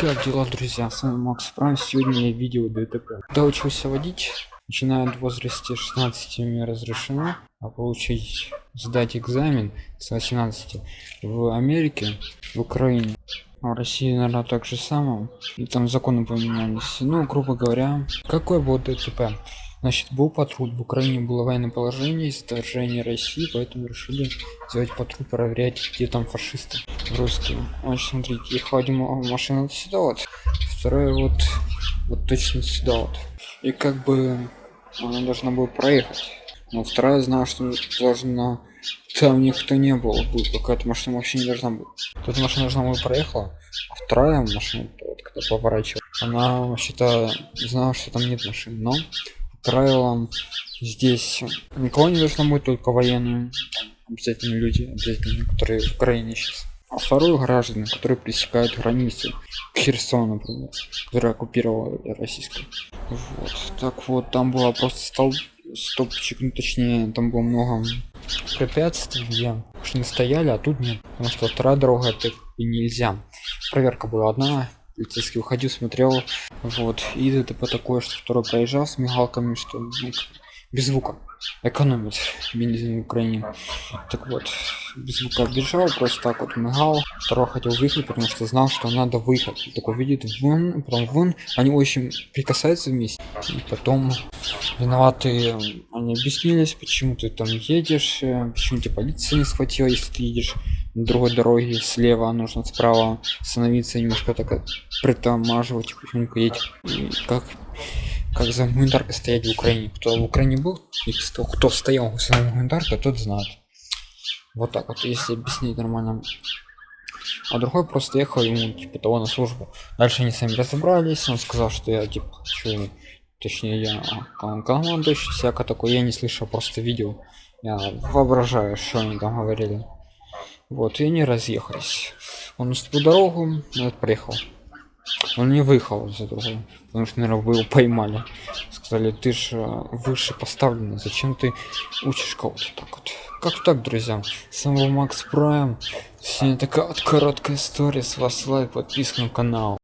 Как дела, друзья? С вами Макс Прайм. Сегодня видео ДТП. Когда учился водить, начиная в возрасте 16 мне разрешено, а получить сдать экзамен с 18 в Америке, в Украине. А в России, наверное, так же самое. И там законы поменялись. Ну, грубо говоря, какой был ДТП? Значит, был патруль. В Украине было военное положение из вторжения России, поэтому решили сделать патруль, проверять, где там фашисты русские. Значит, смотрите, их один машина сюда вот, вторая вот, вот точно сюда вот. И как бы она должна была проехать. Но вторая знала, что должна... Там никто не был, будет какая-то машина вообще не должна быть. Тут машина должна была проехала, а вторая машина, вот, когда поворачивала, она вообще-то знала, что там нет машин, но правилам. Здесь никого не должно быть только военные. Обязательно люди обязательно которые в украине сейчас. А вторую граждане которые пересекают границу к херсону например который оккупировал российскую. Вот. Так вот там было просто стол стопчик ну точнее там было много препятствий. Где машины стояли а тут нет. Потому что вторая дорога это нельзя. Проверка была одна полицейский уходил смотрел вот. И это по такое что второй проезжал с мигалками что без звука. Экономит бензин в украине. Так вот без звука бежал просто так вот мигал. Второй хотел выехать потому что знал что надо выехать. Такой видит вон потом вон. Они очень прикасаются вместе. И потом виноваты они объяснились почему ты там едешь э, почему тебе полиция не схватила если ты едешь другой дороге слева нужно справа становиться немножко так притормаживать тихонько едь. Как как за гуманитаркой стоять в украине? Кто в украине был? И кто, кто стоял за гуманитаркой тот знает. Вот так вот если объяснить нормально. А другой просто ехал ему типа того на службу. Дальше они сами разобрались он сказал что я типа хочу точнее я командующий всяко такой я не слышал просто видео. Я воображаю что они там говорили вот, и они разъехались. Он уступил дорогу, этот проехал. Он не выехал за другую, потому что, наверное, вы его поймали. Сказали, ты же выше поставлен, зачем ты учишь кого-то так вот. Как так, друзья? Самого Макс Прайм. Сегодня такая вот короткая история. С вас лайк, подписка на канал.